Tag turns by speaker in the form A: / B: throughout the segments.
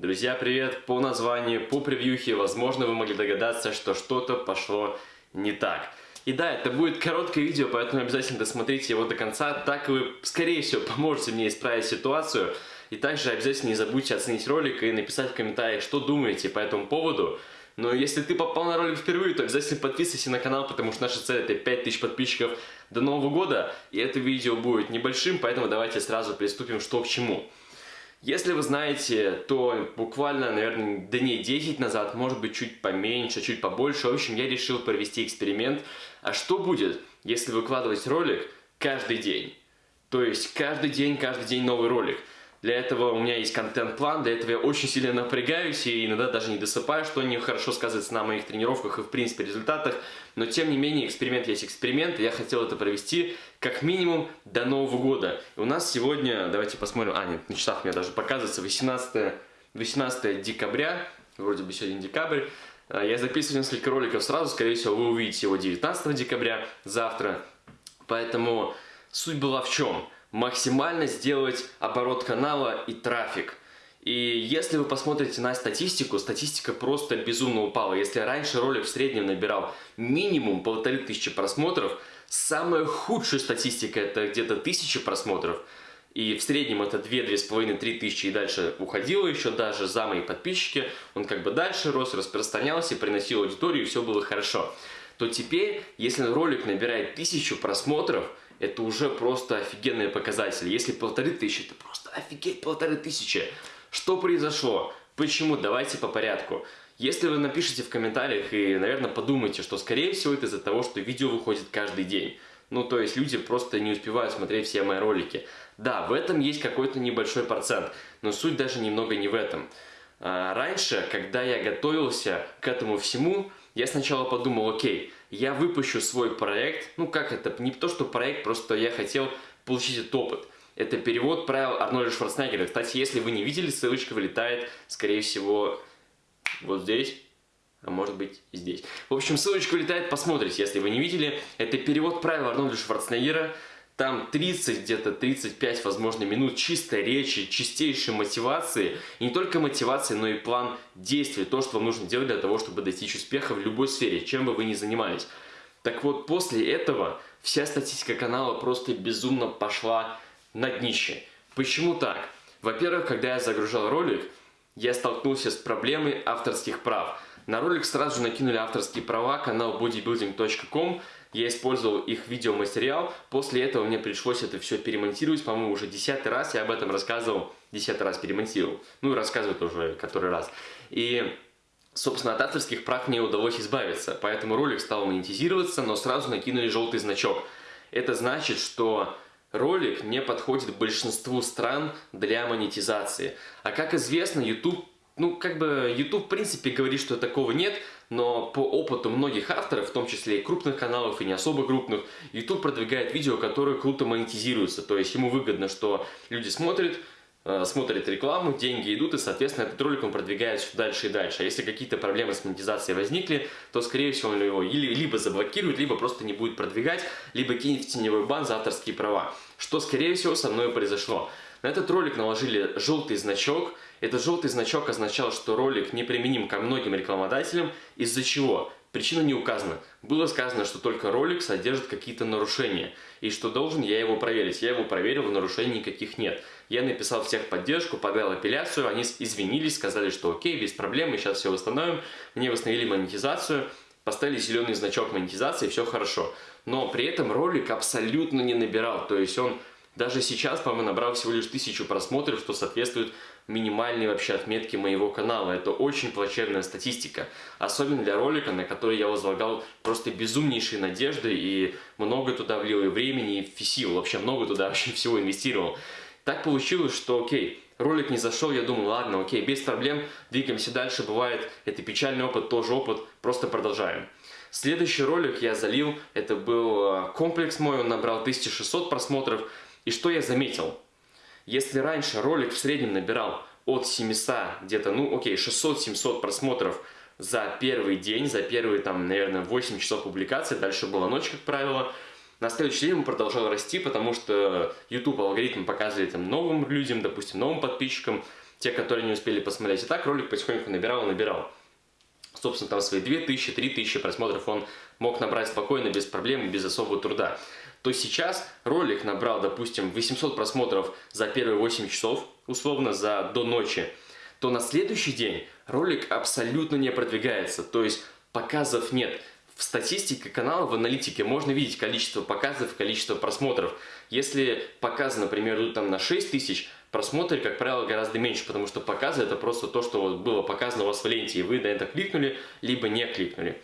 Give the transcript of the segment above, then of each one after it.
A: Друзья, привет! По названию, по превьюхе, возможно, вы могли догадаться, что что-то пошло не так. И да, это будет короткое видео, поэтому обязательно досмотрите его до конца, так вы, скорее всего, поможете мне исправить ситуацию. И также обязательно не забудьте оценить ролик и написать в комментариях, что думаете по этому поводу. Но если ты попал на ролик впервые, то обязательно подписывайся на канал, потому что наша цель это 5000 подписчиков до Нового года. И это видео будет небольшим, поэтому давайте сразу приступим что к чему. Если вы знаете, то буквально, наверное, дней 10 назад, может быть, чуть поменьше, чуть побольше, в общем, я решил провести эксперимент. А что будет, если выкладывать ролик каждый день? То есть каждый день, каждый день новый ролик. Для этого у меня есть контент-план, для этого я очень сильно напрягаюсь и иногда даже не досыпаю, что не хорошо сказывается на моих тренировках и в принципе результатах. Но тем не менее эксперимент есть эксперимент, и я хотел это провести как минимум до Нового года. И у нас сегодня, давайте посмотрим, а нет, на часах у меня даже показывается 18, 18 декабря, вроде бы сегодня декабрь. А, я записываю несколько роликов сразу, скорее всего вы увидите его 19 декабря, завтра. Поэтому суть была в чем? Максимально сделать оборот канала и трафик. И если вы посмотрите на статистику, статистика просто безумно упала. Если раньше ролик в среднем набирал минимум полторы тысячи просмотров, самая худшая статистика это где-то тысяча просмотров. И в среднем это 2-2,5-3 тысячи и дальше уходило еще даже за мои подписчики. Он как бы дальше рос, распространялся, приносил аудиторию и все было хорошо. То теперь, если ролик набирает тысячу просмотров, это уже просто офигенные показатели. Если полторы тысячи, это просто офигеть полторы тысячи. Что произошло? Почему? Давайте по порядку. Если вы напишите в комментариях и, наверное, подумайте, что скорее всего это из-за того, что видео выходит каждый день. Ну, то есть люди просто не успевают смотреть все мои ролики. Да, в этом есть какой-то небольшой процент, но суть даже немного не в этом. А, раньше, когда я готовился к этому всему, я сначала подумал, окей, я выпущу свой проект, ну как это, не то что проект, просто я хотел получить этот опыт. Это перевод правил Арнольда Шварценеггера. Кстати, если вы не видели, ссылочка вылетает, скорее всего, вот здесь, а может быть здесь. В общем, ссылочка вылетает, посмотрите, если вы не видели. Это перевод правил Арнольда Шварценеггера. Там 30, где-то 35, возможно, минут чистой речи, чистейшей мотивации. И не только мотивации, но и план действий. То, что вам нужно делать для того, чтобы достичь успеха в любой сфере, чем бы вы ни занимались. Так вот, после этого вся статистика канала просто безумно пошла на днище. Почему так? Во-первых, когда я загружал ролик, я столкнулся с проблемой авторских прав. На ролик сразу же накинули авторские права, канал bodybuilding.com я использовал их видеоматериал. После этого мне пришлось это все перемонтировать, по-моему, уже десятый раз. Я об этом рассказывал, десятый раз перемонтировал. Ну и рассказываю тоже который раз. И... Собственно, от авторских прав мне удалось избавиться, поэтому ролик стал монетизироваться, но сразу накинули желтый значок. Это значит, что ролик не подходит большинству стран для монетизации. А как известно, YouTube ну, как бы, YouTube, в принципе, говорит, что такого нет, но по опыту многих авторов, в том числе и крупных каналов, и не особо крупных, YouTube продвигает видео, которые круто монетизируются. То есть ему выгодно, что люди смотрят, э, смотрят рекламу, деньги идут, и, соответственно, этот ролик он продвигает все дальше и дальше. А если какие-то проблемы с монетизацией возникли, то, скорее всего, он его либо заблокирует, либо просто не будет продвигать, либо кинет в теневой бан за авторские права. Что, скорее всего, со мной произошло. На этот ролик наложили желтый значок. Этот желтый значок означал, что ролик неприменим ко многим рекламодателям, из-за чего? Причина не указана. Было сказано, что только ролик содержит какие-то нарушения, и что должен я его проверить. Я его проверил, нарушений никаких нет. Я написал в техподдержку, подал апелляцию, они извинились, сказали, что окей, без проблем, мы сейчас все восстановим. Мне восстановили монетизацию, поставили зеленый значок монетизации, все хорошо. Но при этом ролик абсолютно не набирал, то есть он даже сейчас, по-моему, набрал всего лишь тысячу просмотров, что соответствует минимальной вообще отметке моего канала. Это очень плачевная статистика. Особенно для ролика, на который я возлагал просто безумнейшие надежды и много туда влил и времени, и сил. Вообще много туда вообще всего инвестировал. Так получилось, что окей, ролик не зашел, я думаю, ладно, окей, без проблем, двигаемся дальше, бывает, это печальный опыт, тоже опыт, просто продолжаем. Следующий ролик я залил, это был э, комплекс мой, он набрал 1600 просмотров, и что я заметил? Если раньше ролик в среднем набирал от 700, где-то, ну окей, 600-700 просмотров за первый день, за первые, там, наверное, 8 часов публикации, дальше была ночь, как правило, на следующий день он продолжал расти, потому что YouTube алгоритм показывает там, новым людям, допустим, новым подписчикам, те, которые не успели посмотреть. И так ролик потихоньку набирал и набирал. Собственно, там свои 2000, 3000 просмотров он мог набрать спокойно, без проблем, без особого труда. То сейчас ролик набрал, допустим, 800 просмотров за первые 8 часов, условно, за до ночи, то на следующий день ролик абсолютно не продвигается. То есть показов нет. В статистике канала, в аналитике можно видеть количество показов, количество просмотров. Если показы, например, идут там на 6 тысяч, просмотры, как правило, гораздо меньше, потому что показы это просто то, что было показано у вас в ленте, и вы на это кликнули, либо не кликнули.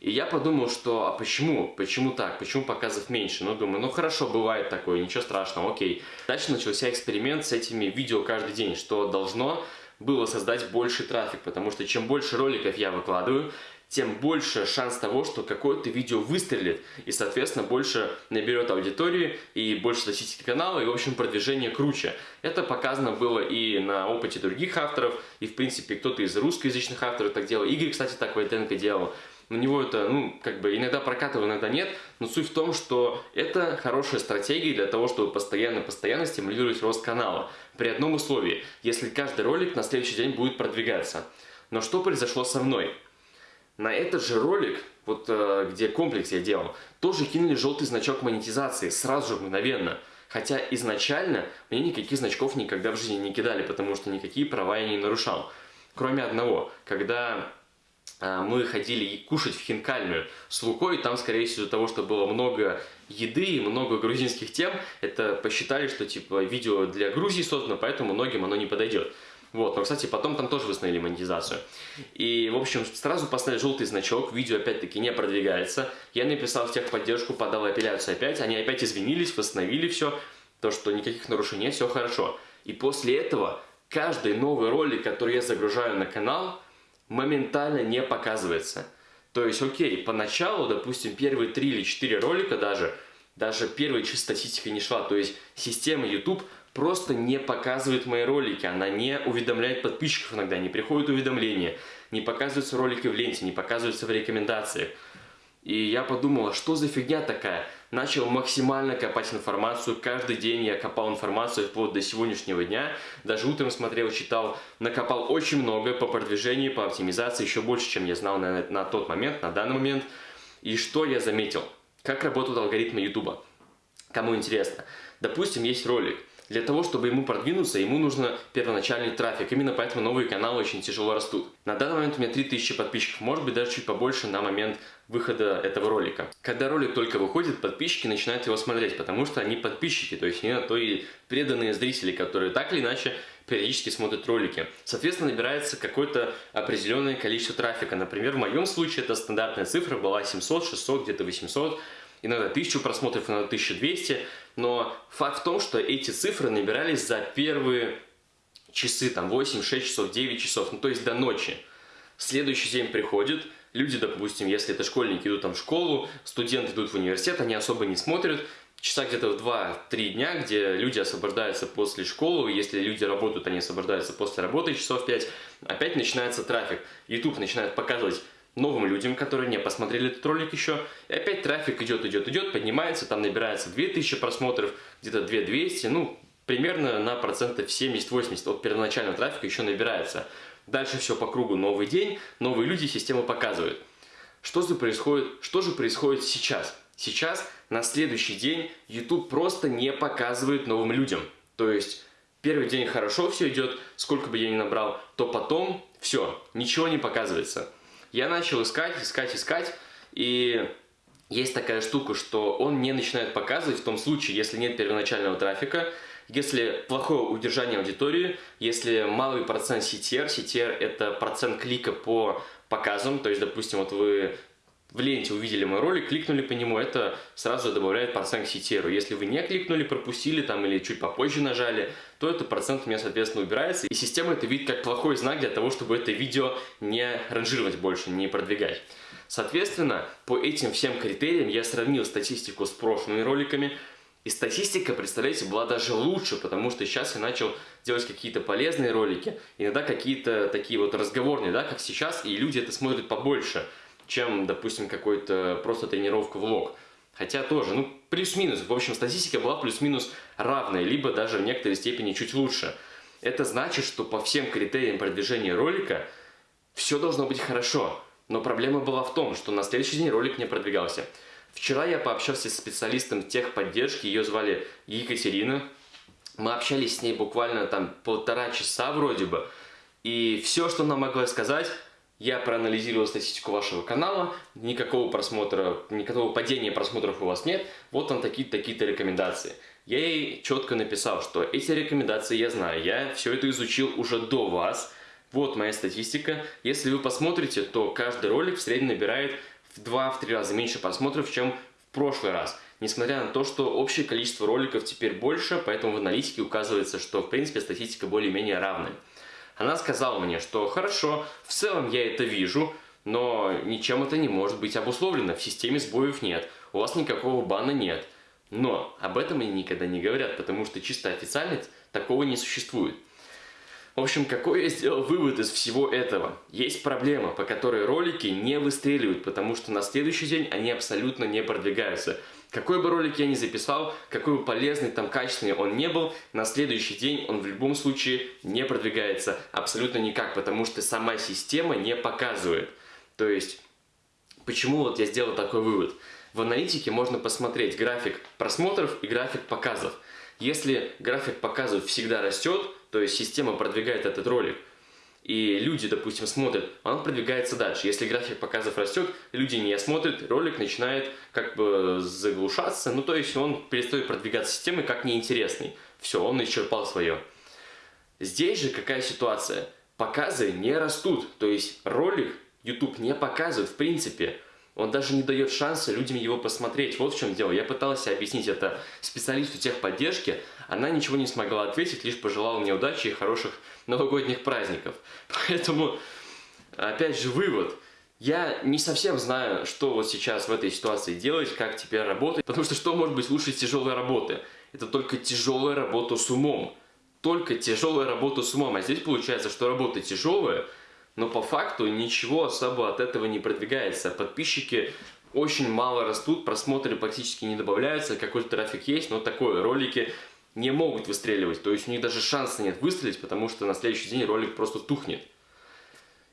A: И я подумал, что а почему? Почему так? Почему показов меньше? Ну, думаю, ну хорошо, бывает такое, ничего страшного, окей. Дальше начался эксперимент с этими видео каждый день, что должно было создать больше трафик, потому что чем больше роликов я выкладываю, тем больше шанс того, что какое-то видео выстрелит и, соответственно, больше наберет аудитории и больше статистики канала, и, в общем, продвижение круче. Это показано было и на опыте других авторов, и, в принципе, кто-то из русскоязычных авторов так делал. Игорь, кстати, так в Айтенко делал. У него это, ну, как бы иногда прокатывает, иногда нет, но суть в том, что это хорошая стратегия для того, чтобы постоянно-постоянно стимулировать рост канала. При одном условии, если каждый ролик на следующий день будет продвигаться. Но что произошло со мной? На этот же ролик, вот э, где комплекс я делал, тоже кинули желтый значок монетизации, сразу же, мгновенно. Хотя изначально мне никаких значков никогда в жизни не кидали, потому что никакие права я не нарушал. Кроме одного, когда мы ходили кушать в хинкальную с Лукой, там, скорее всего, из-за того, что было много еды и много грузинских тем, это посчитали, что типа видео для Грузии создано, поэтому многим оно не подойдет. Вот, но, кстати, потом там тоже восстановили монетизацию. И, в общем, сразу поставили желтый значок, видео опять-таки не продвигается. Я написал в техподдержку, подал апелляцию опять, они опять извинились, восстановили все, то, что никаких нарушений нет, все хорошо. И после этого каждый новый ролик, который я загружаю на канал, моментально не показывается. То есть, окей, поначалу, допустим, первые три или четыре ролика даже, даже первая чисто статистика не шла. То есть, система YouTube просто не показывает мои ролики, она не уведомляет подписчиков иногда, не приходят уведомления, не показываются ролики в ленте, не показываются в рекомендациях. И я подумала, что за фигня такая? Начал максимально копать информацию, каждый день я копал информацию вплоть до сегодняшнего дня, даже утром смотрел, читал, накопал очень много по продвижению, по оптимизации, еще больше, чем я знал на, на тот момент, на данный момент. И что я заметил? Как работают алгоритмы YouTube? Кому интересно? Допустим, есть ролик, для того, чтобы ему продвинуться, ему нужно первоначальный трафик. Именно поэтому новые каналы очень тяжело растут. На данный момент у меня 3000 подписчиков, может быть даже чуть побольше на момент выхода этого ролика. Когда ролик только выходит, подписчики начинают его смотреть, потому что они подписчики, то есть не то и преданные зрители, которые так или иначе периодически смотрят ролики. Соответственно, набирается какое-то определенное количество трафика. Например, в моем случае это стандартная цифра была 700, 600, где-то 800 иногда 1000 просмотров, иногда 1200, но факт в том, что эти цифры набирались за первые часы, там 8, 6 часов, 9 часов, ну то есть до ночи. Следующий день приходит, люди, допустим, если это школьники идут там в школу, студенты идут в университет, они особо не смотрят, часа где-то в 2-3 дня, где люди освобождаются после школы, если люди работают, они освобождаются после работы часов 5, опять начинается трафик. YouTube начинает показывать новым людям, которые не посмотрели этот ролик еще. И опять трафик идет, идет, идет, поднимается, там набирается 2000 просмотров, где-то 2200, ну, примерно на процентов 70-80 от первоначального трафика еще набирается. Дальше все по кругу, новый день, новые люди, система показывает. Что же происходит, что же происходит сейчас? Сейчас, на следующий день, YouTube просто не показывает новым людям. То есть, первый день хорошо все идет, сколько бы я ни набрал, то потом все, ничего не показывается я начал искать, искать, искать, и есть такая штука, что он не начинает показывать в том случае, если нет первоначального трафика, если плохое удержание аудитории, если малый процент CTR, CTR это процент клика по показам, то есть, допустим, вот вы в ленте увидели мой ролик, кликнули по нему, это сразу добавляет процент к CTR. Если вы не кликнули, пропустили там или чуть попозже нажали, то этот процент у меня, соответственно, убирается. И система это видит как плохой знак для того, чтобы это видео не ранжировать больше, не продвигать. Соответственно, по этим всем критериям я сравнил статистику с прошлыми роликами, и статистика, представляете, была даже лучше, потому что сейчас я начал делать какие-то полезные ролики, иногда какие-то такие вот разговорные, да, как сейчас, и люди это смотрят побольше чем, допустим, какой-то просто тренировка влог. Хотя тоже, ну, плюс-минус. В общем, статистика была плюс-минус равная, либо даже в некоторой степени чуть лучше. Это значит, что по всем критериям продвижения ролика все должно быть хорошо. Но проблема была в том, что на следующий день ролик не продвигался. Вчера я пообщался с специалистом техподдержки, ее звали Екатерина. Мы общались с ней буквально там полтора часа вроде бы. И все, что она могла сказать, я проанализировал статистику вашего канала, никакого просмотра, никакого падения просмотров у вас нет, вот там такие-то такие рекомендации. Я ей четко написал, что эти рекомендации я знаю, я все это изучил уже до вас, вот моя статистика. Если вы посмотрите, то каждый ролик в среднем набирает в 2-3 раза меньше просмотров, чем в прошлый раз. Несмотря на то, что общее количество роликов теперь больше, поэтому в аналитике указывается, что в принципе статистика более-менее равная. Она сказала мне, что хорошо, в целом я это вижу, но ничем это не может быть обусловлено, в системе сбоев нет, у вас никакого бана нет. Но об этом они никогда не говорят, потому что чисто официально такого не существует. В общем, какой я сделал вывод из всего этого? Есть проблема, по которой ролики не выстреливают, потому что на следующий день они абсолютно не продвигаются. Какой бы ролик я ни записал, какой бы полезный, там, качественный он не был, на следующий день он в любом случае не продвигается абсолютно никак, потому что сама система не показывает. То есть, почему вот я сделал такой вывод? В аналитике можно посмотреть график просмотров и график показов. Если график показов всегда растет, то есть система продвигает этот ролик, и люди, допустим, смотрят, он продвигается дальше. Если график показов растет, люди не смотрят, ролик начинает как бы заглушаться, ну то есть он перестает продвигаться системой как неинтересный. Все, он исчерпал свое. Здесь же какая ситуация? Показы не растут, то есть ролик YouTube не показывает в принципе. Он даже не дает шанса людям его посмотреть. Вот в чем дело. Я пытался объяснить это специалисту техподдержки. Она ничего не смогла ответить, лишь пожелала мне удачи и хороших новогодних праздников. Поэтому, опять же, вывод. Я не совсем знаю, что вот сейчас в этой ситуации делать, как теперь работать. Потому что что может быть лучше тяжелой работы? Это только тяжелая работа с умом. Только тяжелая работа с умом. А здесь получается, что работа тяжелая – но по факту ничего особо от этого не продвигается. Подписчики очень мало растут, просмотры практически не добавляются, какой-то трафик есть, но такое, ролики не могут выстреливать, то есть у них даже шанса нет выстрелить, потому что на следующий день ролик просто тухнет.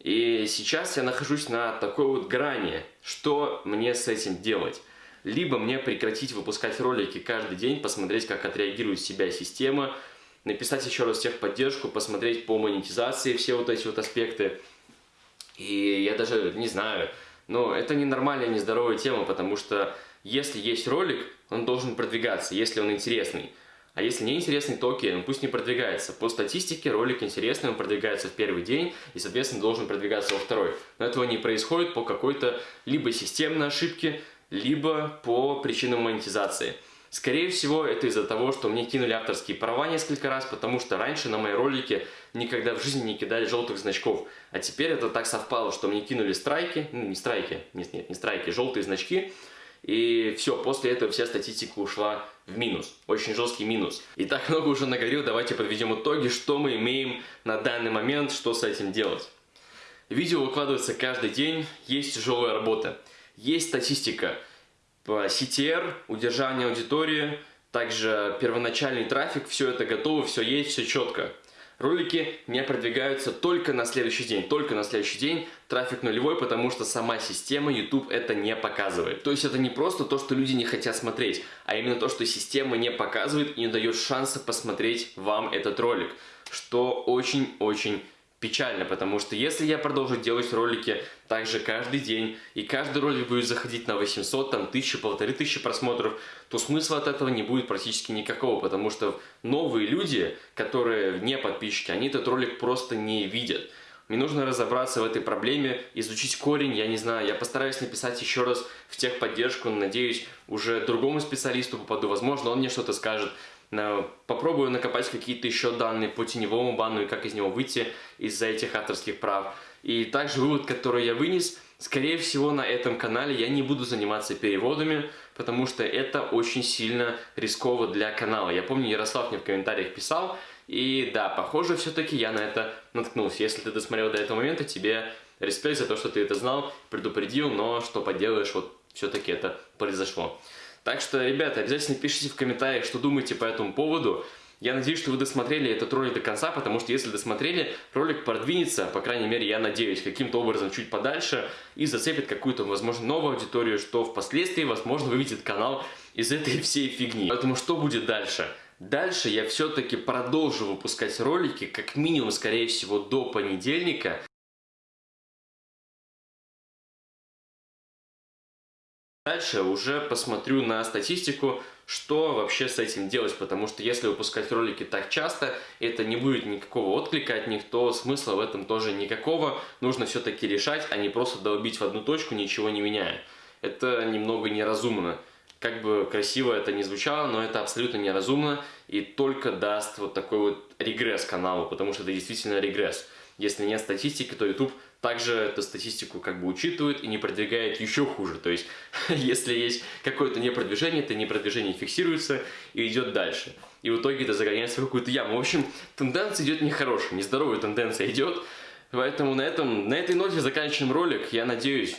A: И сейчас я нахожусь на такой вот грани, что мне с этим делать? Либо мне прекратить выпускать ролики каждый день, посмотреть, как отреагирует себя система, написать еще раз техподдержку, посмотреть по монетизации все вот эти вот аспекты, и я даже не знаю, но это не нормальная, нездоровая тема, потому что если есть ролик, он должен продвигаться, если он интересный. А если не интересный, то окей, он пусть не продвигается. По статистике ролик интересный, он продвигается в первый день и, соответственно, должен продвигаться во второй. Но этого не происходит по какой-то либо системной ошибке, либо по причинам монетизации. Скорее всего, это из-за того, что мне кинули авторские права несколько раз, потому что раньше на мои ролики никогда в жизни не кидали желтых значков. А теперь это так совпало, что мне кинули страйки, ну не страйки, нет, нет, не страйки, желтые значки. И все, после этого вся статистика ушла в минус. Очень жесткий минус. И так много уже наговорил, давайте подведем итоги, что мы имеем на данный момент, что с этим делать. Видео выкладывается каждый день, есть тяжелая работа. Есть статистика CTR, удержание аудитории, также первоначальный трафик, все это готово, все есть, все четко. Ролики не продвигаются только на следующий день. Только на следующий день трафик нулевой, потому что сама система YouTube это не показывает. То есть это не просто то, что люди не хотят смотреть, а именно то, что система не показывает и не дает шанса посмотреть вам этот ролик. Что очень-очень печально, потому что если я продолжу делать ролики также каждый день, и каждый ролик будет заходить на 800, там, тысячу, полторы тысячи просмотров, то смысла от этого не будет практически никакого, потому что новые люди, которые не подписчики, они этот ролик просто не видят. Мне нужно разобраться в этой проблеме, изучить корень, я не знаю, я постараюсь написать еще раз в техподдержку, надеюсь, уже другому специалисту попаду, возможно, он мне что-то скажет, Попробую накопать какие-то еще данные по теневому бану и как из него выйти из-за этих авторских прав. И также вывод, который я вынес, скорее всего на этом канале я не буду заниматься переводами, потому что это очень сильно рисково для канала. Я помню, Ярослав мне в комментариях писал, и да, похоже, все-таки я на это наткнулся. Если ты досмотрел до этого момента, тебе респект за то, что ты это знал, предупредил, но что поделаешь, вот все-таки это произошло. Так что, ребята, обязательно пишите в комментариях, что думаете по этому поводу. Я надеюсь, что вы досмотрели этот ролик до конца, потому что если досмотрели, ролик продвинется, по крайней мере, я надеюсь, каким-то образом чуть подальше и зацепит какую-то, возможно, новую аудиторию, что впоследствии, возможно, выведет канал из этой всей фигни. Поэтому что будет дальше? Дальше я все-таки продолжу выпускать ролики, как минимум, скорее всего, до понедельника. Дальше уже посмотрю на статистику, что вообще с этим делать, потому что если выпускать ролики так часто, это не будет никакого отклика от них, то смысла в этом тоже никакого. Нужно все-таки решать, а не просто долбить в одну точку, ничего не меняя. Это немного неразумно. Как бы красиво это не звучало, но это абсолютно неразумно и только даст вот такой вот регресс каналу, потому что это действительно регресс. Если нет статистики, то YouTube также эту статистику как бы учитывает и не продвигает еще хуже. То есть, если есть какое-то непродвижение, это непродвижение фиксируется и идет дальше. И в итоге это загоняется в какую-то яму. В общем, тенденция идет нехорошая, нездоровая тенденция идет. Поэтому на, этом, на этой ноте заканчиваем ролик. Я надеюсь,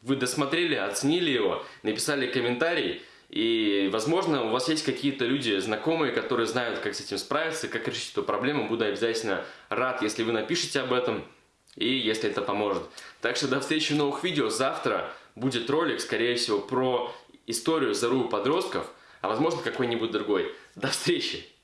A: вы досмотрели, оценили его, написали комментарий. И, возможно, у вас есть какие-то люди, знакомые, которые знают, как с этим справиться, как решить эту проблему. Буду обязательно рад, если вы напишите об этом и если это поможет. Так что до встречи в новых видео. Завтра будет ролик, скорее всего, про историю зару подростков, а возможно какой-нибудь другой. До встречи!